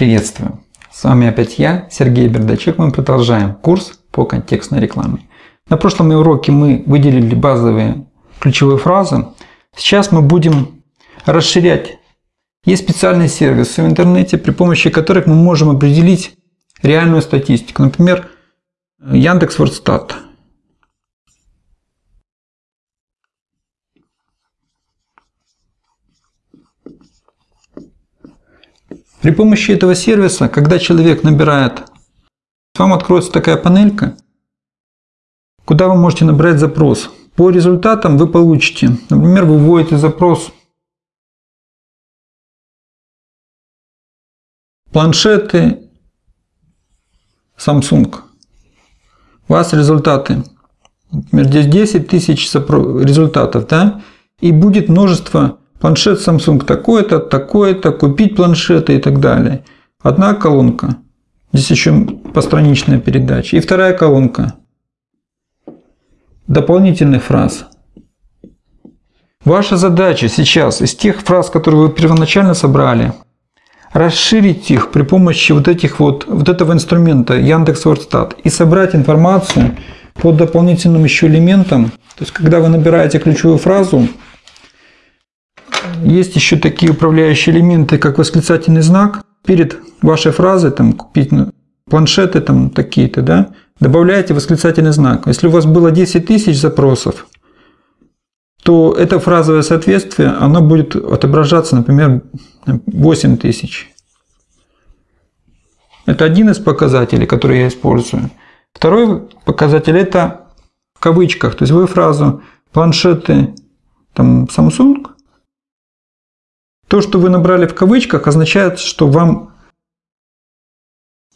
Приветствую! С вами опять я, Сергей Бердачек. Мы продолжаем курс по контекстной рекламе. На прошлом уроке мы выделили базовые ключевые фразы. Сейчас мы будем расширять. Есть специальные сервисы в интернете, при помощи которых мы можем определить реальную статистику. Например, Яндекс.Вордстат. При помощи этого сервиса, когда человек набирает, вам откроется такая панелька, куда вы можете набрать запрос. По результатам вы получите, например, вы вводите запрос планшеты Samsung. У вас результаты. Например, здесь 10 тысяч результатов, да? И будет множество Планшет Samsung такой-то, такой-то, купить планшеты и так далее. Одна колонка. Здесь еще постраничная передача. И вторая колонка. Дополнительных фраз. Ваша задача сейчас из тех фраз, которые вы первоначально собрали, расширить их при помощи вот, этих вот, вот этого инструмента Яндекс.Вордстат и собрать информацию по дополнительным еще элементам. То есть, когда вы набираете ключевую фразу, есть еще такие управляющие элементы, как восклицательный знак. Перед вашей фразой там, купить планшеты там такие-то, да, добавляете восклицательный знак. Если у вас было 10 тысяч запросов, то это фразовое соответствие, оно будет отображаться, например, 8 тысяч. Это один из показателей, который я использую. Второй показатель это в кавычках. То есть вы фразу планшеты там, Samsung то, что вы набрали в кавычках, означает, что вам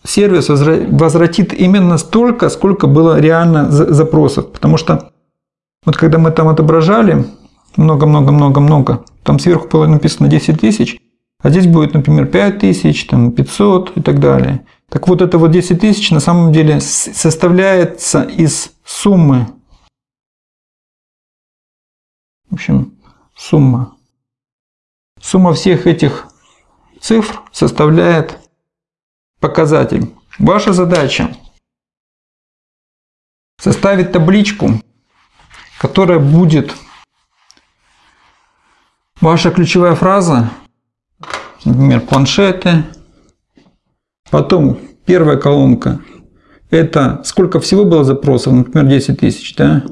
сервис возвратит именно столько, сколько было реально запросов. Потому что вот когда мы там отображали много-много-много-много, там сверху было написано 10 тысяч, а здесь будет, например, 5 тысяч, там 500 и так далее. Так вот, это вот 10 тысяч на самом деле составляется из суммы. В общем, сумма Сумма всех этих цифр составляет показатель. Ваша задача составить табличку, которая будет ваша ключевая фраза, например, планшеты. Потом первая колонка – это сколько всего было запросов, например, 10 тысяч. Да?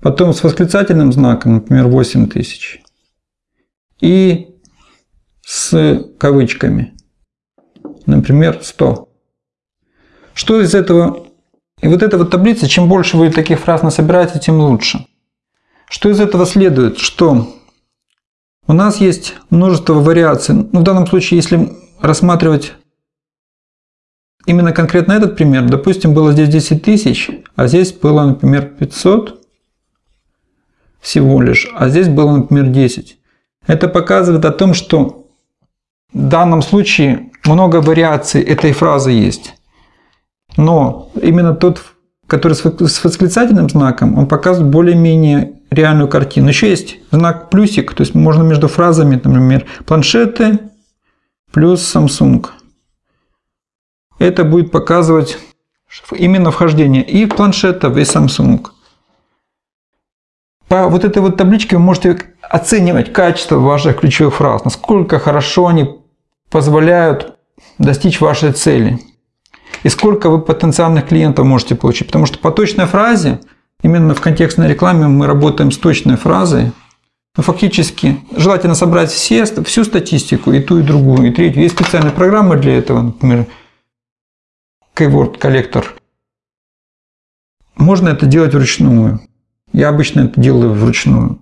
Потом с восклицательным знаком, например, 8 тысяч и с кавычками. Например, 100. Что из этого? И вот эта вот таблица, чем больше вы таких фраз насобираете, тем лучше. Что из этого следует? Что у нас есть множество вариаций. Ну, в данном случае, если рассматривать именно конкретно этот пример, допустим, было здесь 10 тысяч, а здесь было, например, 500 всего лишь, а здесь было, например, 10. Это показывает о том, что в данном случае много вариаций этой фразы есть. Но именно тот, который с восклицательным знаком, он показывает более-менее реальную картину. Еще есть знак плюсик, то есть можно между фразами, например, планшеты плюс Samsung. Это будет показывать именно вхождение и планшетов, и Samsung. По вот этой вот табличке вы можете оценивать качество ваших ключевых фраз, насколько хорошо они позволяют достичь вашей цели. И сколько вы потенциальных клиентов можете получить. Потому что по точной фразе, именно в контекстной рекламе мы работаем с точной фразой, но фактически желательно собрать все, всю статистику, и ту, и другую, и третью. Есть специальные программы для этого, например, Keyword Collector. Можно это делать вручную. Я обычно это делаю вручную.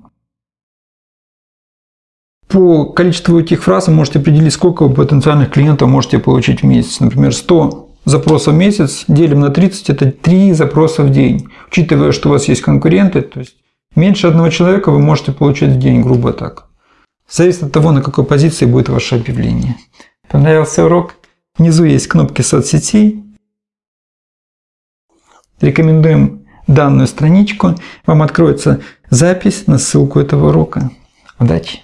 По количеству этих фраз вы можете определить, сколько вы потенциальных клиентов можете получить в месяц. Например, 100 запросов в месяц делим на 30 – это 3 запроса в день. Учитывая, что у вас есть конкуренты, то есть меньше одного человека вы можете получать в день, грубо так. Зависит от того, на какой позиции будет ваше объявление. Понравился урок? Внизу есть кнопки соцсетей. Рекомендуем данную страничку. Вам откроется запись на ссылку этого урока. Удачи!